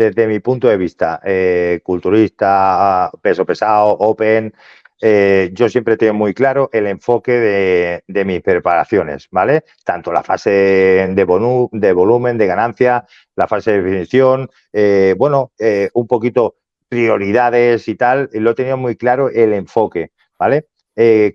desde mi punto de vista, eh, culturista, peso pesado, open, eh, yo siempre tengo muy claro el enfoque de, mis preparaciones, ¿vale? Tanto la fase de, de volumen, de ganancia, la fase de definición, eh, bueno, un poquito prioridades y tal, lo he tenido muy claro el enfoque, ¿vale?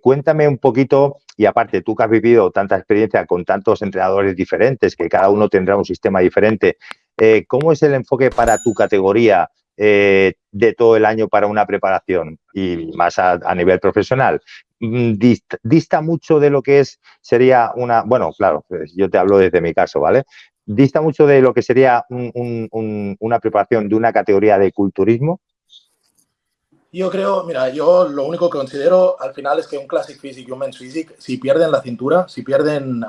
cuéntame un poquito, y aparte tú que has vivido tanta experiencia con tantos entrenadores diferentes, que cada uno tendrá un sistema diferente, eh, ¿Cómo es el enfoque para tu categoría eh, de todo el año para una preparación y más a, nivel profesional? Mm, dista, mucho de lo que es, sería una, bueno, claro, pues yo te hablo desde mi caso, ¿vale? Dista mucho de lo que sería una preparación de una categoría de culturismo. Yo creo, mira, yo lo único que considero al final es que un Classic Physique y un Men's Physique, si pierden la cintura, si pierden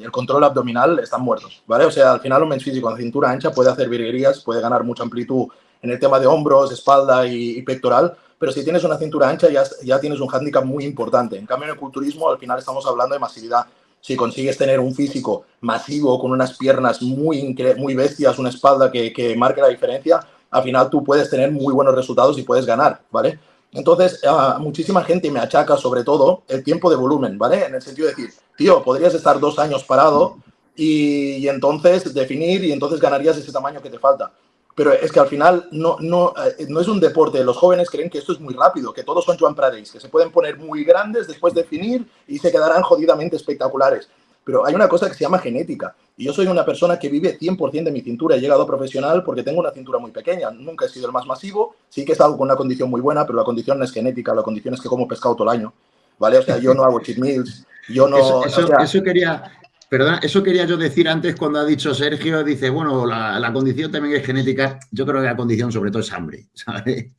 el control abdominal, están muertos, ¿vale? O sea, al final un Men's Physique con cintura ancha puede hacer virguerías, puede ganar mucha amplitud en el tema de hombros, espalda y, pectoral, pero si tienes una cintura ancha ya, ya tienes un hándicap muy importante. En cambio, en el culturismo al final estamos hablando de masividad. Si consigues tener un físico masivo con unas piernas muy, muy bestias, una espalda que, que marque la diferencia, al final tú puedes tener muy buenos resultados y puedes ganar, ¿vale? Entonces, muchísima gente me achaca sobre todo el tiempo de volumen, ¿vale? En el sentido de decir, tío, podrías estar dos años parado y, entonces definir y entonces ganarías ese tamaño que te falta. Pero es que al final no, no, eh, no es un deporte. Los jóvenes creen que esto es muy rápido, que todos son Joan Pradeis, que se pueden poner muy grandes después de definir y se quedarán jodidamente espectaculares. Pero hay una cosa que se llama genética. Y yo soy una persona que vive 100% de mi cintura. He llegado a profesional porque tengo una cintura muy pequeña. Nunca he sido el más masivo. Sí que he estado con una condición muy buena, pero la condición no es genética. La condición es que como pescado todo el año. ¿Vale? O sea, yo no hago cheat meals. Yo no... Eso, quería... Perdón, eso quería yo decir antes cuando ha dicho Sergio, dice, bueno, la, condición también es genética. Yo creo que la condición sobre todo es hambre, ¿sabes?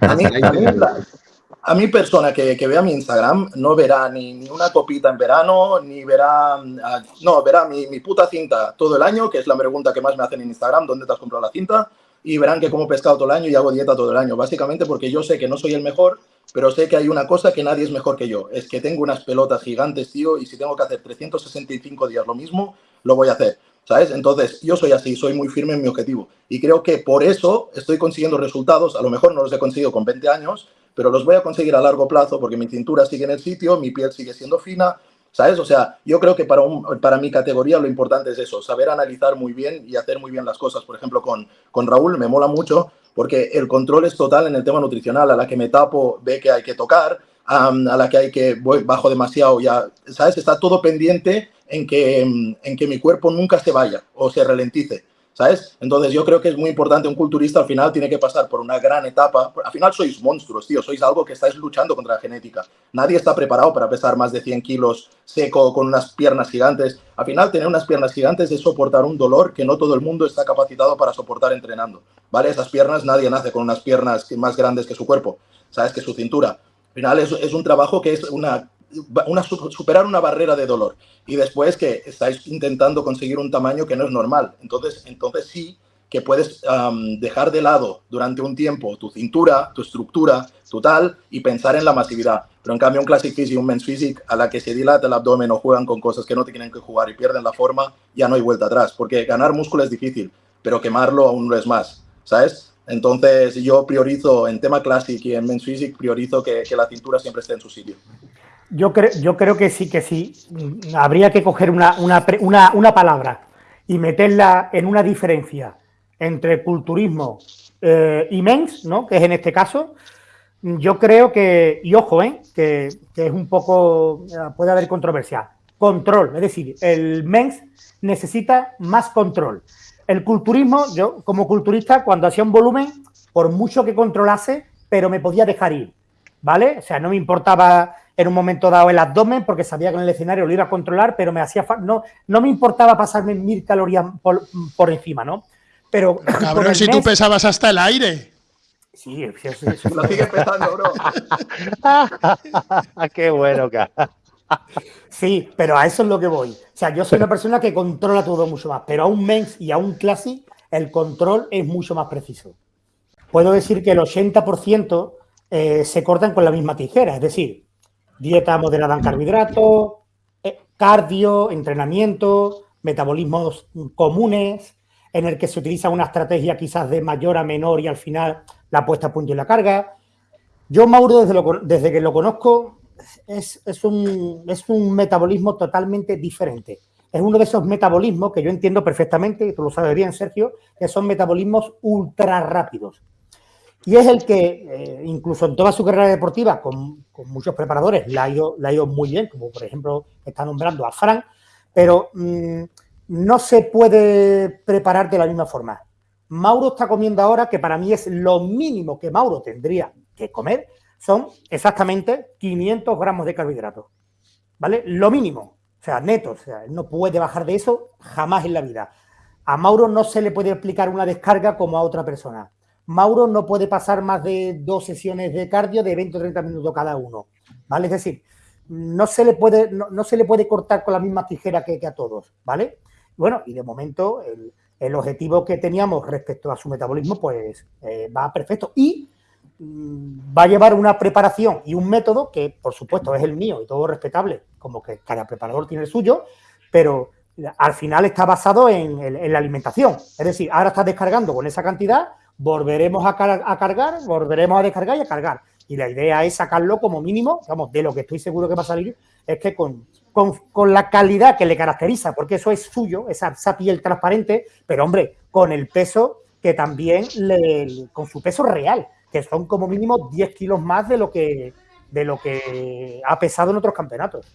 A mí, a mi persona que, vea mi Instagram no verá ni, ni, una copita en verano, ni verá, ah, no, verá mi, mi, puta cinta todo el año, que es la pregunta que más me hacen en Instagram, ¿dónde te has comprado la cinta? Y verán que como pescado todo el año y hago dieta todo el año, básicamente porque yo sé que no soy el mejor, pero sé que hay una cosa que nadie es mejor que yo, es que tengo unas pelotas gigantes, tío, y si tengo que hacer 365 días lo mismo, lo voy a hacer. ¿Sabes? Entonces, yo soy así, soy muy firme en mi objetivo. Y creo que por eso estoy consiguiendo resultados, a lo mejor no los he conseguido con 20 años, pero los voy a conseguir a largo plazo porque mi cintura sigue en el sitio, mi piel sigue siendo fina, ¿sabes? O sea, yo creo que para, para mi categoría lo importante es eso, saber analizar muy bien y hacer muy bien las cosas. Por ejemplo, con, con Raúl me mola mucho porque el control es total en el tema nutricional. A la que me tapo, ve que hay que tocar, a la que hay que voy bajo demasiado, ya, ¿sabes? Está todo pendiente en que, en que mi cuerpo nunca se vaya o se ralentice. ¿Sabes? Entonces yo creo que es muy importante, un culturista al final tiene que pasar por una gran etapa, al final sois monstruos, tío, sois algo que estáis luchando contra la genética. Nadie está preparado para pesar más de 100 kilos seco con unas piernas gigantes. Al final tener unas piernas gigantes es soportar un dolor que no todo el mundo está capacitado para soportar entrenando, ¿vale? Esas piernas, nadie nace con unas piernas más grandes que su cuerpo, ¿sabes? Que su cintura. Al final es, es un trabajo que es una una, superar una barrera de dolor y después que estáis intentando conseguir un tamaño que no es normal. Entonces, entonces sí que puedes dejar de lado durante un tiempo tu cintura, tu estructura, tu tal y pensar en la masividad. Pero en cambio un Classic Physique y un Men's Physique a la que se dilata el abdomen o juegan con cosas que no tienen que jugar y pierden la forma, ya no hay vuelta atrás. Porque ganar músculo es difícil, pero quemarlo aún no es más, ¿sabes? Entonces yo priorizo en tema Classic y en Men's Physique priorizo que, que la cintura siempre esté en su sitio. Yo, creo, yo creo que sí, que sí. Habría que coger una, una, palabra y meterla en una diferencia entre culturismo eh, y mens, ¿no? que es en este caso. Yo creo que, y ojo, ¿eh? que, es un poco, eh, puede haber controversia, control, es decir, el mens necesita más control. El culturismo, yo como culturista, cuando hacía un volumen, por mucho que controlase, pero me podía dejar ir, ¿vale? O sea, no me importaba en un momento dado el abdomen porque sabía que en el escenario lo iba a controlar, pero me hacía no, no me importaba pasarme mil calorías por, encima, ¿no? Pero. Cabrón, si tú pesabas hasta el aire. Sí, sí, sí. sí. Lo sigue pesando, bro. Qué bueno, cara. Sí, pero a eso es lo que voy. O sea, yo soy una persona que controla todo mucho más, pero a un mens y a un classic el control es mucho más preciso. Puedo decir que el 80% eh, se cortan con la misma tijera, es decir, dieta moderada en carbohidratos, eh, cardio, entrenamiento, metabolismos comunes. en el que se utiliza una estrategia quizás de mayor a menor y al final la puesta a punto y la carga. Yo, Mauro, desde, desde que lo conozco, es, un, es un metabolismo totalmente diferente. Es uno de esos metabolismos que yo entiendo perfectamente, y tú lo sabes bien, Sergio, que son metabolismos ultra rápidos. Y es el que, eh, incluso en toda su carrera deportiva, con, muchos preparadores, la ha, ido, muy bien, como por ejemplo está nombrando a Frank, pero mm, no se puede preparar de la misma forma. Mauro está comiendo ahora, que para mí es lo mínimo que Mauro tendría que comer, son exactamente 500 gramos de carbohidratos. ¿Vale? Lo mínimo, o sea, neto, o sea, no puede bajar de eso jamás en la vida. A Mauro no se le puede aplicar una descarga como a otra persona. Mauro no puede pasar más de dos sesiones de cardio de 20 o 30 minutos cada uno. ¿Vale? Es decir, no se le puede, no, se le puede cortar con la misma tijera que, a todos, ¿vale? Bueno, y de momento el, objetivo que teníamos respecto a su metabolismo, pues eh, va perfecto. Y mm, va a llevar una preparación y un método que, por supuesto, es el mío y todo respetable, como que cada preparador tiene el suyo, pero al final está basado en, en la alimentación. Es decir, ahora estás descargando con esa cantidad, volveremos a, cargar, volveremos a descargar y a cargar y la idea es sacarlo como mínimo, digamos, de lo que estoy seguro que va a salir, es que con, con, la calidad que le caracteriza, porque eso es suyo, esa, piel transparente, pero hombre, con el peso que también, con su peso real, que son como mínimo 10 kilos más de lo que, de lo que ha pesado en otros campeonatos.